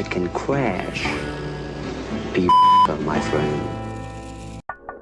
it can crash. Be my friend.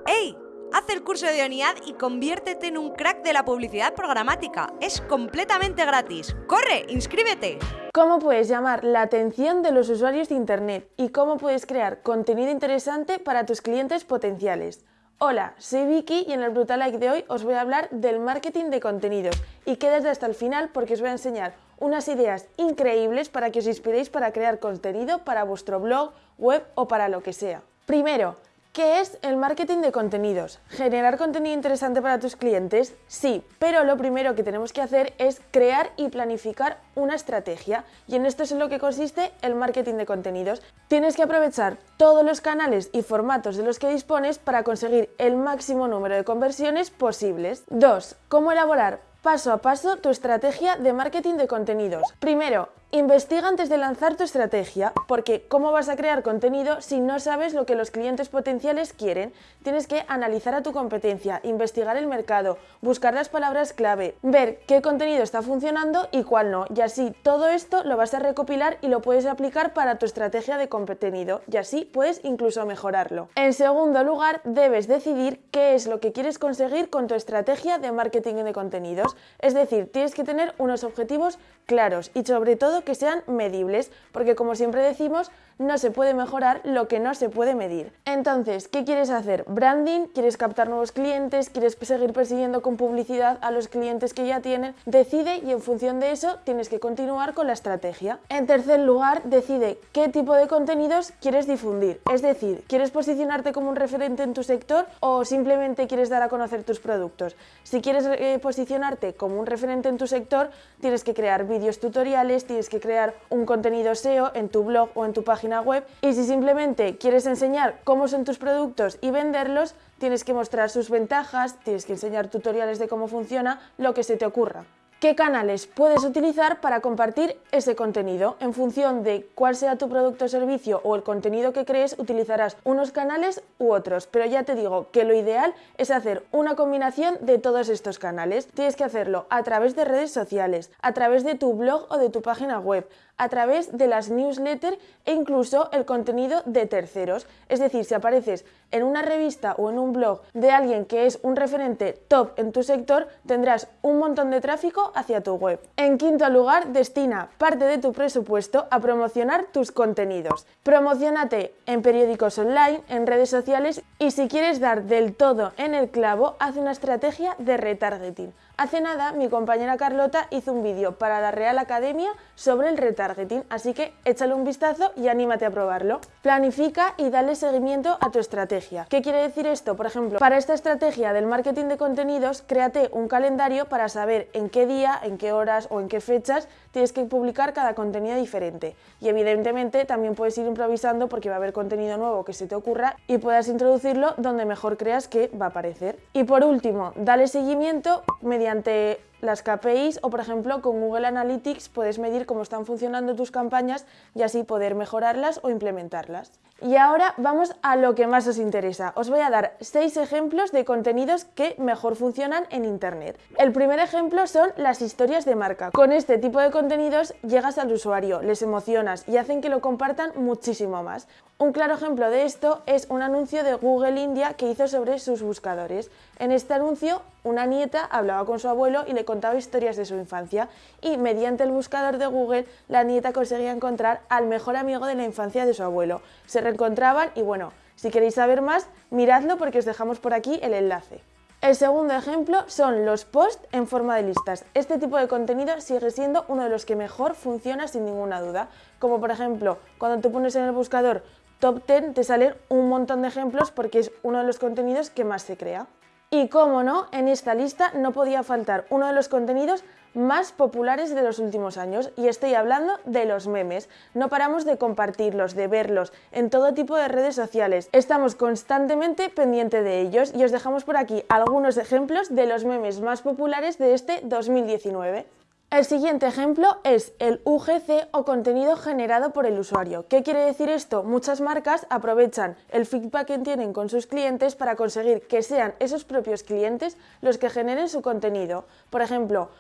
¡Ey! Haz el curso de ONIAD y conviértete en un crack de la publicidad programática. Es completamente gratis. ¡Corre! ¡Inscríbete! ¿Cómo puedes llamar la atención de los usuarios de Internet? ¿Y cómo puedes crear contenido interesante para tus clientes potenciales? Hola, soy Vicky y en el Brutal Like de hoy os voy a hablar del marketing de contenidos y quedad hasta el final porque os voy a enseñar unas ideas increíbles para que os inspiréis para crear contenido para vuestro blog, web o para lo que sea. Primero, ¿Qué es el marketing de contenidos? ¿Generar contenido interesante para tus clientes? Sí, pero lo primero que tenemos que hacer es crear y planificar una estrategia y en esto es en lo que consiste el marketing de contenidos. Tienes que aprovechar todos los canales y formatos de los que dispones para conseguir el máximo número de conversiones posibles. 2. ¿Cómo elaborar paso a paso tu estrategia de marketing de contenidos? Primero, Investiga antes de lanzar tu estrategia, porque ¿cómo vas a crear contenido si no sabes lo que los clientes potenciales quieren? Tienes que analizar a tu competencia, investigar el mercado, buscar las palabras clave, ver qué contenido está funcionando y cuál no, y así todo esto lo vas a recopilar y lo puedes aplicar para tu estrategia de contenido, y así puedes incluso mejorarlo. En segundo lugar, debes decidir qué es lo que quieres conseguir con tu estrategia de marketing de contenidos, es decir, tienes que tener unos objetivos claros y sobre todo que sean medibles, porque como siempre decimos, no se puede mejorar lo que no se puede medir. Entonces, ¿qué quieres hacer? ¿Branding? ¿Quieres captar nuevos clientes? ¿Quieres seguir persiguiendo con publicidad a los clientes que ya tienen? Decide y en función de eso tienes que continuar con la estrategia. En tercer lugar, decide qué tipo de contenidos quieres difundir. Es decir, ¿quieres posicionarte como un referente en tu sector o simplemente quieres dar a conocer tus productos? Si quieres eh, posicionarte como un referente en tu sector, tienes que crear vídeos tutoriales, tienes que crear un contenido SEO en tu blog o en tu página web y si simplemente quieres enseñar cómo son tus productos y venderlos, tienes que mostrar sus ventajas, tienes que enseñar tutoriales de cómo funciona, lo que se te ocurra. ¿Qué canales puedes utilizar para compartir ese contenido? En función de cuál sea tu producto o servicio o el contenido que crees, utilizarás unos canales u otros, pero ya te digo que lo ideal es hacer una combinación de todos estos canales. Tienes que hacerlo a través de redes sociales, a través de tu blog o de tu página web, a través de las newsletters e incluso el contenido de terceros. Es decir, si apareces en una revista o en un blog de alguien que es un referente top en tu sector, tendrás un montón de tráfico hacia tu web. En quinto lugar, destina parte de tu presupuesto a promocionar tus contenidos. Promocionate en periódicos online, en redes sociales y si quieres dar del todo en el clavo, haz una estrategia de retargeting. Hace nada mi compañera Carlota hizo un vídeo para la Real Academia sobre el retargeting, así que échale un vistazo y anímate a probarlo. Planifica y dale seguimiento a tu estrategia. ¿Qué quiere decir esto? Por ejemplo, para esta estrategia del marketing de contenidos, créate un calendario para saber en qué día, en qué horas o en qué fechas tienes que publicar cada contenido diferente. Y evidentemente también puedes ir improvisando porque va a haber contenido nuevo que se te ocurra y puedas introducirlo donde mejor creas que va a aparecer. Y por último, dale seguimiento mediante mediante las KPIs o por ejemplo con Google Analytics puedes medir cómo están funcionando tus campañas y así poder mejorarlas o implementarlas. Y ahora vamos a lo que más os interesa. Os voy a dar seis ejemplos de contenidos que mejor funcionan en Internet. El primer ejemplo son las historias de marca. Con este tipo de contenidos llegas al usuario, les emocionas y hacen que lo compartan muchísimo más. Un claro ejemplo de esto es un anuncio de Google India que hizo sobre sus buscadores. En este anuncio, una nieta hablaba con su abuelo y le contaba historias de su infancia y mediante el buscador de Google la nieta conseguía encontrar al mejor amigo de la infancia de su abuelo. Se reencontraban y bueno, si queréis saber más, miradlo porque os dejamos por aquí el enlace. El segundo ejemplo son los posts en forma de listas. Este tipo de contenido sigue siendo uno de los que mejor funciona sin ninguna duda. Como por ejemplo, cuando tú pones en el buscador top 10 te salen un montón de ejemplos porque es uno de los contenidos que más se crea. Y como no, en esta lista no podía faltar uno de los contenidos más populares de los últimos años y estoy hablando de los memes. No paramos de compartirlos, de verlos en todo tipo de redes sociales. Estamos constantemente pendientes de ellos y os dejamos por aquí algunos ejemplos de los memes más populares de este 2019. El siguiente ejemplo es el UGC o contenido generado por el usuario. ¿Qué quiere decir esto? Muchas marcas aprovechan el feedback que tienen con sus clientes para conseguir que sean esos propios clientes los que generen su contenido. Por ejemplo,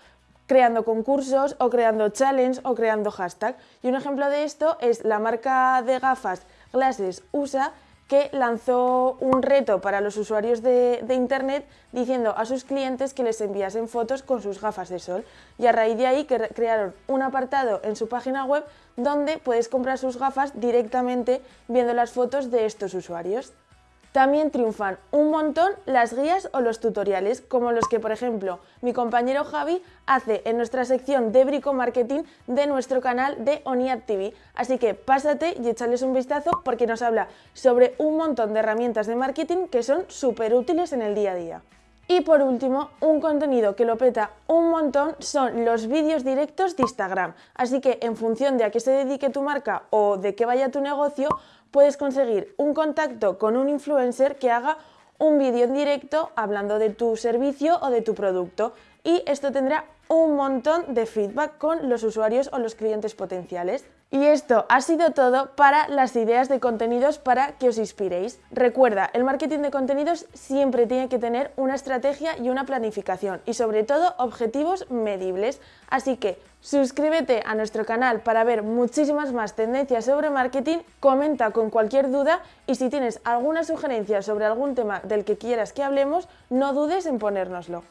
creando concursos o creando challenge o creando hashtag. Y un ejemplo de esto es la marca de gafas Glasses USA que lanzó un reto para los usuarios de, Internet diciendo a sus clientes que les enviasen fotos con sus gafas de sol. Y a raíz de ahí que crearon un apartado en su página web donde puedes comprar sus gafas directamente viendo las fotos de estos usuarios. También triunfan un montón las guías o los tutoriales, como los que, por ejemplo, mi compañero Javi hace en nuestra sección de Brico Marketing de nuestro canal de ONIAD TV. Así que pásate y échales un vistazo porque nos habla sobre un montón de herramientas de marketing que son súper útiles en el día a día. Y por último, un contenido que lo peta un montón son los vídeos directos de Instagram. Así que en función de a qué se dedique tu marca o de qué vaya tu negocio, puedes conseguir un contacto con un influencer que haga un vídeo en directo hablando de tu servicio o de tu producto. Y esto tendrá un montón de feedback con los usuarios o los clientes potenciales. Y esto ha sido todo para las ideas de contenidos para que os inspiréis. Recuerda, el marketing de contenidos siempre tiene que tener una estrategia y una planificación y sobre todo objetivos medibles. Así que suscríbete a nuestro canal para ver muchísimas más tendencias sobre marketing, comenta con cualquier duda y si tienes alguna sugerencia sobre algún tema del que quieras que hablemos, no dudes en ponérnoslo.